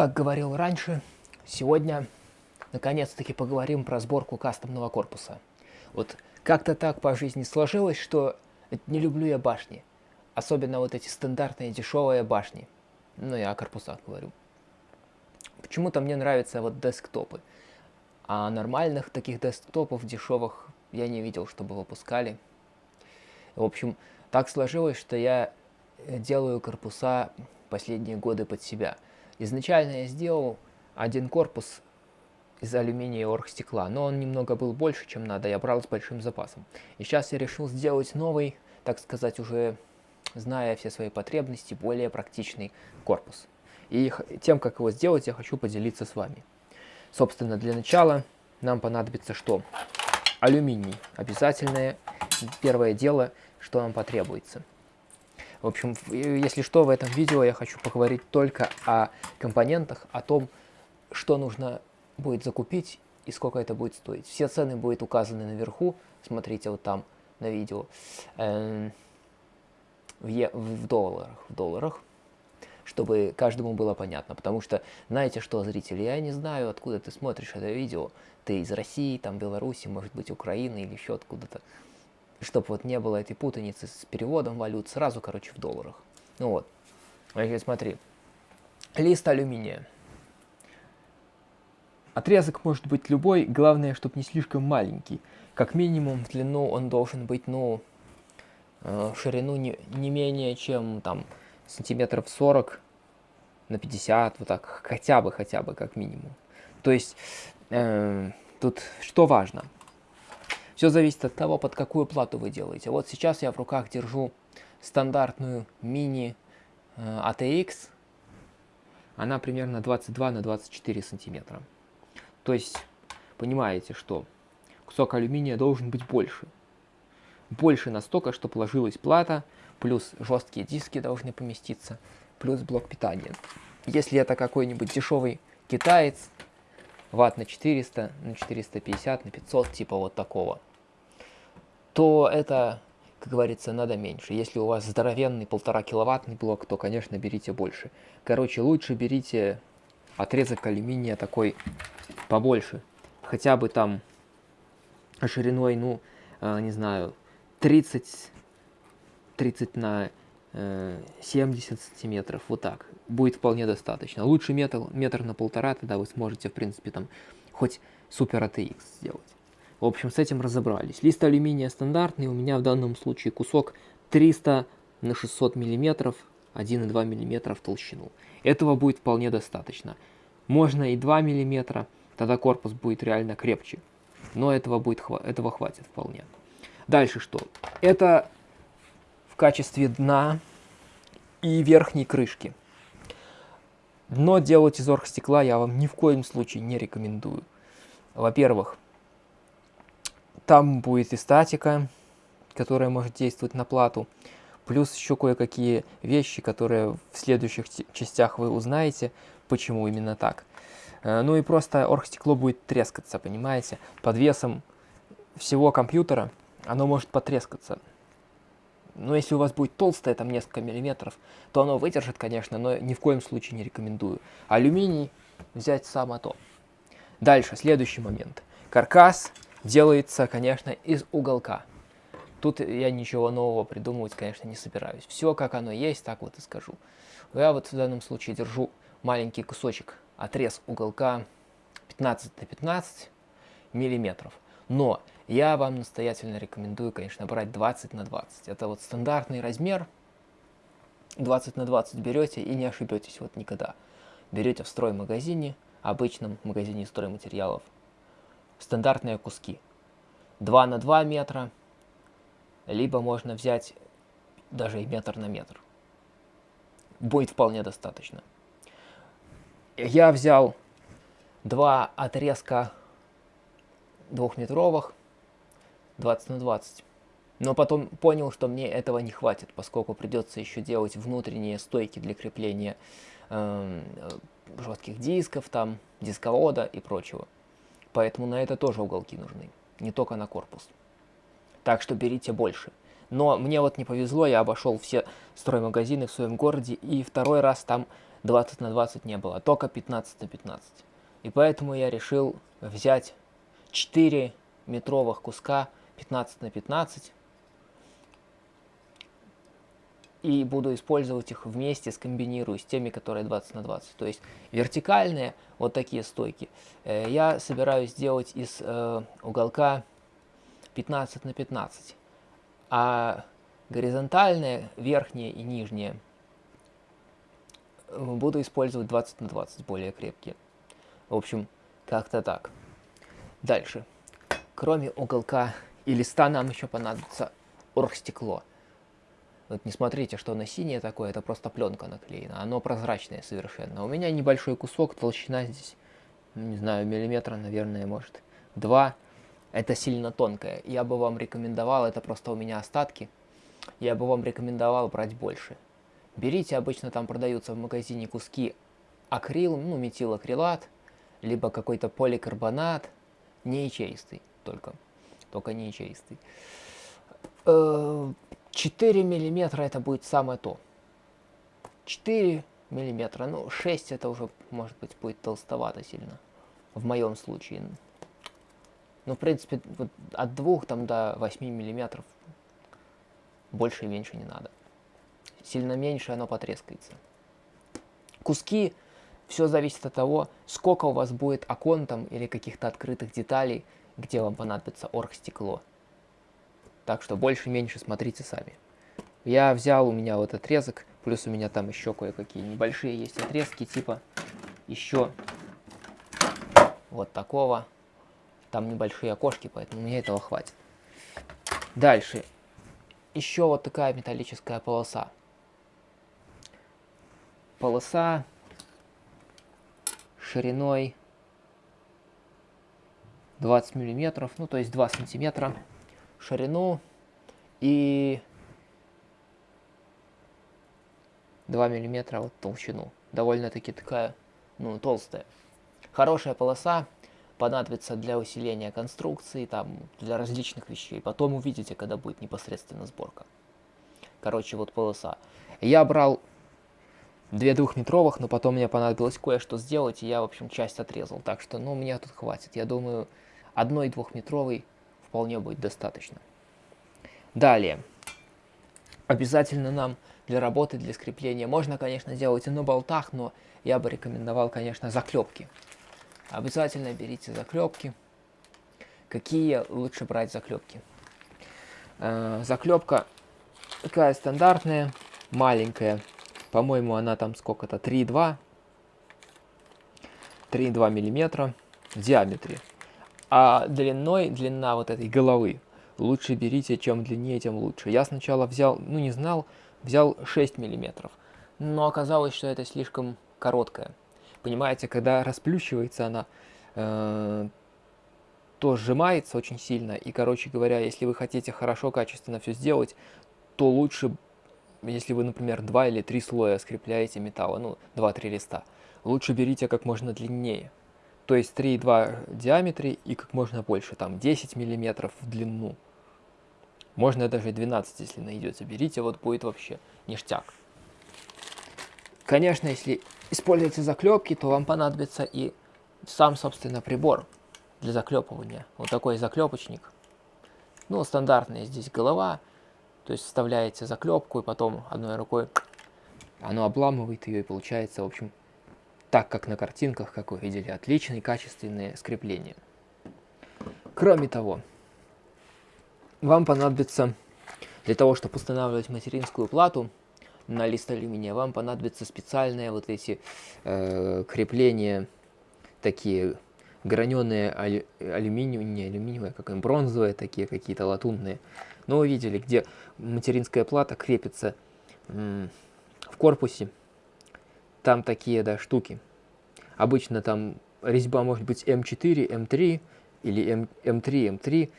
Как говорил раньше, сегодня наконец-таки поговорим про сборку кастомного корпуса. Вот как-то так по жизни сложилось, что не люблю я башни. Особенно вот эти стандартные дешевые башни. Ну, я о корпусах говорю. Почему-то мне нравятся вот десктопы. А нормальных таких десктопов дешевых я не видел, чтобы выпускали. В общем, так сложилось, что я делаю корпуса последние годы под себя. Изначально я сделал один корпус из алюминия и оргстекла, но он немного был больше, чем надо, я брал с большим запасом. И сейчас я решил сделать новый, так сказать, уже зная все свои потребности, более практичный корпус. И тем, как его сделать, я хочу поделиться с вами. Собственно, для начала нам понадобится что? Алюминий. Обязательное первое дело, что нам потребуется. В общем, если что, в этом видео я хочу поговорить только о компонентах, о том, что нужно будет закупить и сколько это будет стоить. Все цены будут указаны наверху, смотрите вот там на видео, э, в, в долларах, в долларах, чтобы каждому было понятно. Потому что, знаете что, зрители, я не знаю, откуда ты смотришь это видео. Ты из России, там, Беларуси, может быть, Украины или еще откуда-то чтобы вот не было этой путаницы с переводом валют, сразу, короче, в долларах. Ну вот, значит, смотри, лист алюминия. Отрезок может быть любой, главное, чтобы не слишком маленький. Как минимум, в длину он должен быть, ну, э, ширину не, не менее, чем, там, сантиметров 40 на 50, вот так, хотя бы, хотя бы, как минимум. То есть, э, тут что важно – все зависит от того, под какую плату вы делаете. Вот сейчас я в руках держу стандартную мини э, ATX. Она примерно 22 на 24 сантиметра. То есть, понимаете, что кусок алюминия должен быть больше. Больше настолько, чтобы ложилась плата, плюс жесткие диски должны поместиться, плюс блок питания. Если это какой-нибудь дешевый китаец, ватт на 400, на 450, на 500, типа вот такого – то это, как говорится, надо меньше. Если у вас здоровенный полтора киловаттный блок, то, конечно, берите больше. Короче, лучше берите отрезок алюминия такой побольше. Хотя бы там шириной, ну, э, не знаю, 30, 30 на э, 70 сантиметров, вот так. Будет вполне достаточно. Лучше метр, метр на полтора, тогда вы сможете, в принципе, там хоть супер ATX сделать. В общем, с этим разобрались. Лист алюминия стандартный, у меня в данном случае кусок 300 на 600 мм, 1,2 мм в толщину. Этого будет вполне достаточно. Можно и 2 мм, тогда корпус будет реально крепче. Но этого, будет, этого хватит вполне. Дальше что? Это в качестве дна и верхней крышки. Дно делать из оргстекла я вам ни в коем случае не рекомендую. Во-первых, там будет и статика, которая может действовать на плату, плюс еще кое-какие вещи, которые в следующих частях вы узнаете, почему именно так. Э, ну и просто оргстекло будет трескаться, понимаете? Под весом всего компьютера оно может потрескаться. Но если у вас будет толстое, там несколько миллиметров, то оно выдержит, конечно, но ни в коем случае не рекомендую. Алюминий взять само то. Дальше, следующий момент. Каркас делается, конечно, из уголка. Тут я ничего нового придумывать, конечно, не собираюсь. Все, как оно есть, так вот и скажу. Я вот в данном случае держу маленький кусочек, отрез уголка 15 на 15 миллиметров. Но я вам настоятельно рекомендую, конечно, брать 20 на 20. Это вот стандартный размер. 20 на 20 берете и не ошибетесь вот никогда. Берете в строймагазине, обычном магазине стройматериалов, стандартные куски. 2 на 2 метра, либо можно взять даже и метр на метр. Будет вполне достаточно. Я взял два отрезка двухметровых, 20 на 20. Но потом понял, что мне этого не хватит, поскольку придется еще делать внутренние стойки для крепления э, жестких дисков, там, дисковода и прочего. Поэтому на это тоже уголки нужны, не только на корпус. Так что берите больше. Но мне вот не повезло, я обошел все строймагазины в своем городе, и второй раз там 20 на 20 не было, только 15 на 15. И поэтому я решил взять 4 метровых куска 15 на 15 и буду использовать их вместе, скомбинирую с теми, которые 20 на 20. То есть вертикальные, вот такие стойки, э, я собираюсь сделать из э, уголка 15 на 15. А горизонтальные, верхние и нижние, э, буду использовать 20 на 20, более крепкие. В общем, как-то так. Дальше. Кроме уголка и листа нам еще понадобится оргстекло. Вот не смотрите, что оно синее такое, это просто пленка наклеена. Оно прозрачное совершенно. У меня небольшой кусок, толщина здесь, ну, не знаю, миллиметра, наверное, может, два. Это сильно тонкое. Я бы вам рекомендовал, это просто у меня остатки, я бы вам рекомендовал брать больше. Берите, обычно там продаются в магазине куски акрил, ну, метилакрилат, либо какой-то поликарбонат, не чистый только, только не чистый. Э, 4 миллиметра это будет самое то. 4 миллиметра, ну 6 это уже может быть будет толстовато сильно. В моем случае. Ну в принципе вот от 2 там до 8 миллиметров больше и меньше не надо. Сильно меньше оно потрескается. Куски, все зависит от того, сколько у вас будет окон там или каких-то открытых деталей, где вам понадобится оргстекло. Так что больше-меньше смотрите сами. Я взял у меня вот отрезок, плюс у меня там еще кое-какие небольшие есть отрезки, типа еще вот такого. Там небольшие окошки, поэтому мне этого хватит. Дальше. Еще вот такая металлическая полоса. Полоса шириной 20 миллиметров, ну то есть 2 сантиметра ширину и 2 миллиметра вот толщину. Довольно-таки такая, ну, толстая. Хорошая полоса понадобится для усиления конструкции, там, для различных вещей. Потом увидите, когда будет непосредственно сборка. Короче, вот полоса. Я брал две двухметровых, но потом мне понадобилось кое-что сделать, и я, в общем, часть отрезал. Так что, ну, мне тут хватит. Я думаю, одной двухметровой вполне будет достаточно. Далее. Обязательно нам для работы, для скрепления можно, конечно, делать и на болтах, но я бы рекомендовал, конечно, заклепки. Обязательно берите заклепки. Какие лучше брать заклепки? Э, заклепка такая стандартная, маленькая. По-моему, она там сколько-то, 3,2. 3,2 миллиметра в диаметре. А длиной, длина вот этой головы, лучше берите, чем длиннее, тем лучше. Я сначала взял, ну не знал, взял 6 миллиметров, но оказалось, что это слишком короткая. Понимаете, когда расплющивается она, э, то сжимается очень сильно, и, короче говоря, если вы хотите хорошо, качественно все сделать, то лучше, если вы, например, два или три слоя скрепляете металла, ну, 2-3 листа, лучше берите как можно длиннее то есть 3,2 в диаметре и как можно больше, там 10 миллиметров в длину. Можно даже 12, если найдется. Берите, вот будет вообще ништяк. Конечно, если используете заклепки, то вам понадобится и сам, собственно, прибор для заклепывания. Вот такой заклепочник. Ну, стандартная здесь голова. То есть вставляете заклепку и потом одной рукой оно обламывает ее и получается, в общем, так как на картинках, как вы видели, отличные качественные скрепления. Кроме того, вам понадобится, для того, чтобы устанавливать материнскую плату на лист алюминия, вам понадобятся специальные вот эти э, крепления, такие граненые алю, алюминиевые, не алюминиевые, как им бронзовые, такие какие-то латунные. Но вы видели, где материнская плата крепится в корпусе, там такие, да, штуки. Обычно там резьба может быть М4, М3 или М, М3, М3.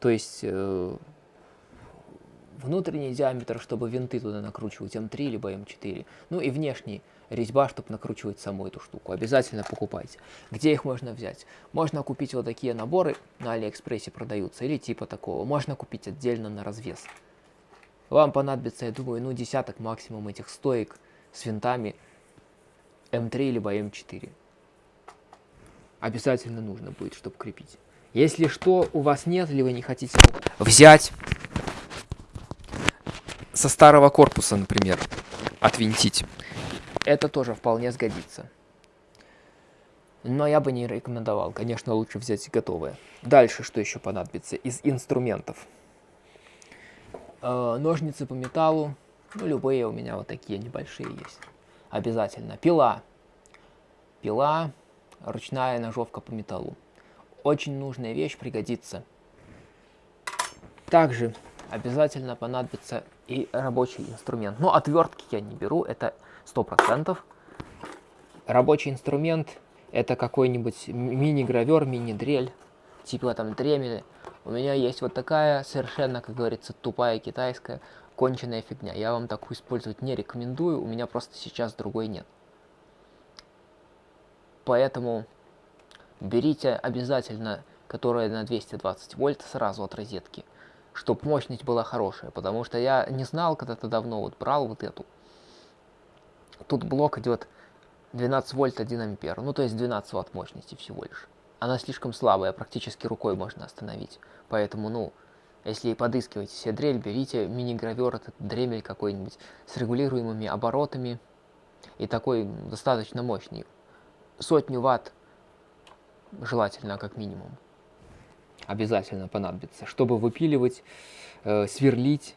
То есть э, внутренний диаметр, чтобы винты туда накручивать М3 либо М4. Ну и внешний резьба, чтобы накручивать саму эту штуку. Обязательно покупайте. Где их можно взять? Можно купить вот такие наборы, на Алиэкспрессе продаются, или типа такого. Можно купить отдельно на развес. Вам понадобится, я думаю, ну десяток максимум этих стоек с винтами М3 либо М4. Обязательно нужно будет, чтобы крепить. Если что у вас нет, или вы не хотите взять со старого корпуса, например, отвинтить, это тоже вполне сгодится. Но я бы не рекомендовал. Конечно, лучше взять готовое. Дальше что еще понадобится из инструментов? Э, ножницы по металлу. Ну, любые у меня вот такие небольшие есть. Обязательно. Пила. Пила, ручная ножовка по металлу. Очень нужная вещь, пригодится. Также обязательно понадобится и рабочий инструмент. Но отвертки я не беру, это 100%. Рабочий инструмент это какой-нибудь мини-гравер, мини-дрель, типа там дремели. У меня есть вот такая совершенно, как говорится, тупая китайская конченая фигня. Я вам такую использовать не рекомендую, у меня просто сейчас другой нет. Поэтому берите обязательно, которая на 220 вольт сразу от розетки, чтобы мощность была хорошая, потому что я не знал когда-то давно, вот брал вот эту. Тут блок идет 12 вольт 1 ампер, ну то есть 12 ватт мощности всего лишь. Она слишком слабая, практически рукой можно остановить. Поэтому, ну, если подыскиваете себе дрель, берите мини-гравер, этот дремель какой-нибудь с регулируемыми оборотами и такой достаточно мощный. Сотню ватт желательно как минимум. Обязательно понадобится, чтобы выпиливать, э, сверлить.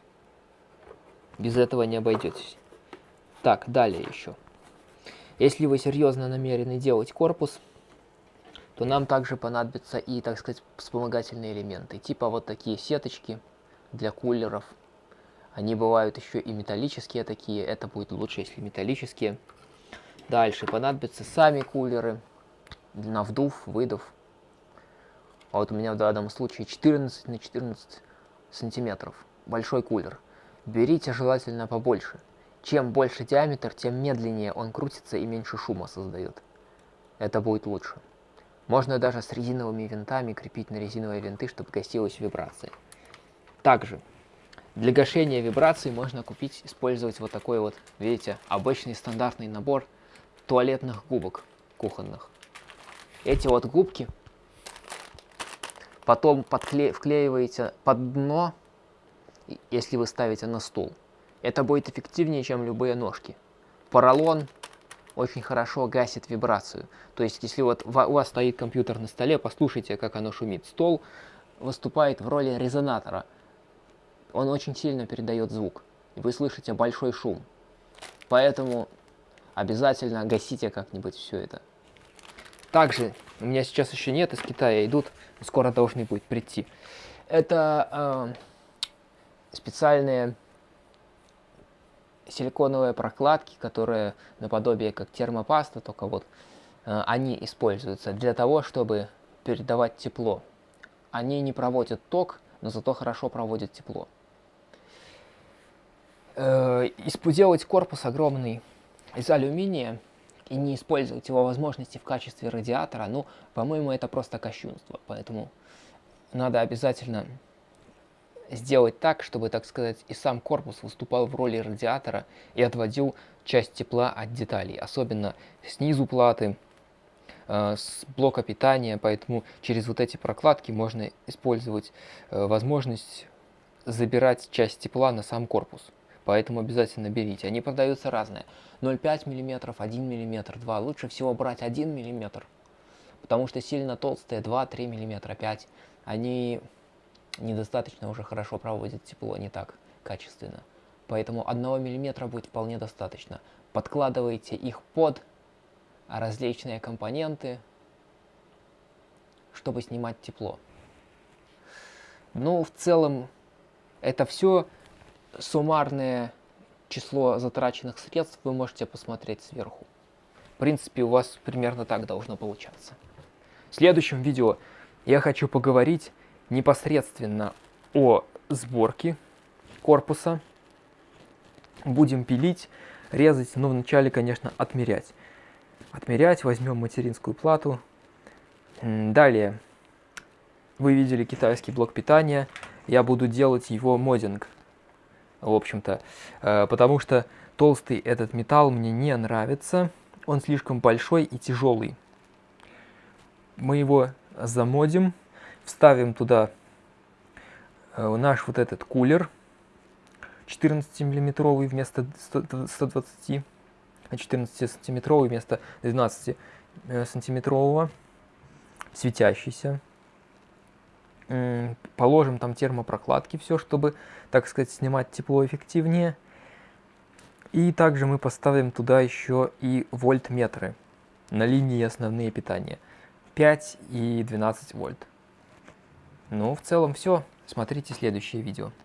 Без этого не обойдетесь. Так, далее еще. Если вы серьезно намерены делать корпус, то нам также понадобятся и, так сказать, вспомогательные элементы, типа вот такие сеточки для кулеров. Они бывают еще и металлические такие, это будет лучше, если металлические. Дальше понадобятся сами кулеры на вдув, выдув. А вот у меня в данном случае 14 на 14 сантиметров. Большой кулер. Берите желательно побольше. Чем больше диаметр, тем медленнее он крутится и меньше шума создает. Это будет лучше. Можно даже с резиновыми винтами крепить на резиновые винты, чтобы гасилась вибрация. Также для гашения вибраций можно купить, использовать вот такой вот, видите, обычный стандартный набор туалетных губок кухонных. Эти вот губки потом подкле вклеиваете под дно, если вы ставите на стул. Это будет эффективнее, чем любые ножки. Поролон очень хорошо гасит вибрацию. То есть, если вот у вас стоит компьютер на столе, послушайте, как оно шумит. Стол выступает в роли резонатора. Он очень сильно передает звук. Вы слышите большой шум. Поэтому обязательно гасите как-нибудь все это. Также, у меня сейчас еще нет, из Китая идут, скоро должны будет прийти. Это э, специальные силиконовые прокладки, которые наподобие как термопаста, только вот э, они используются для того, чтобы передавать тепло. Они не проводят ток, но зато хорошо проводят тепло. Э, корпус огромный из алюминия и не использовать его возможности в качестве радиатора, ну, по-моему, это просто кощунство. Поэтому надо обязательно сделать так, чтобы, так сказать, и сам корпус выступал в роли радиатора и отводил часть тепла от деталей, особенно снизу платы, э, с блока питания, поэтому через вот эти прокладки можно использовать э, возможность забирать часть тепла на сам корпус. Поэтому обязательно берите. Они продаются разные. 0,5 мм, 1 мм, 2. Лучше всего брать 1 мм, потому что сильно толстые 2-3 мм, 5. Они недостаточно уже хорошо проводит тепло, не так качественно. Поэтому 1 мм будет вполне достаточно. Подкладывайте их под различные компоненты, чтобы снимать тепло. Ну, в целом, это все суммарное число затраченных средств вы можете посмотреть сверху. В принципе, у вас примерно так должно получаться. В следующем видео я хочу поговорить непосредственно о сборке корпуса. Будем пилить, резать, но вначале, конечно, отмерять. Отмерять, возьмем материнскую плату. Далее, вы видели китайский блок питания. Я буду делать его модинг, в общем-то, э, потому что толстый этот металл мне не нравится. он слишком большой и тяжелый. Мы его замодим, вставим туда э, наш вот этот кулер 14 миллиметровый вместо 120, 14 сантиметровый вместо 12 э, сантиметрового, светящийся. Положим там термопрокладки, все, чтобы, так сказать, снимать тепло эффективнее. И также мы поставим туда еще и вольтметры на линии основные питания. 5 и 12 вольт. Ну, в целом все. Смотрите следующее видео.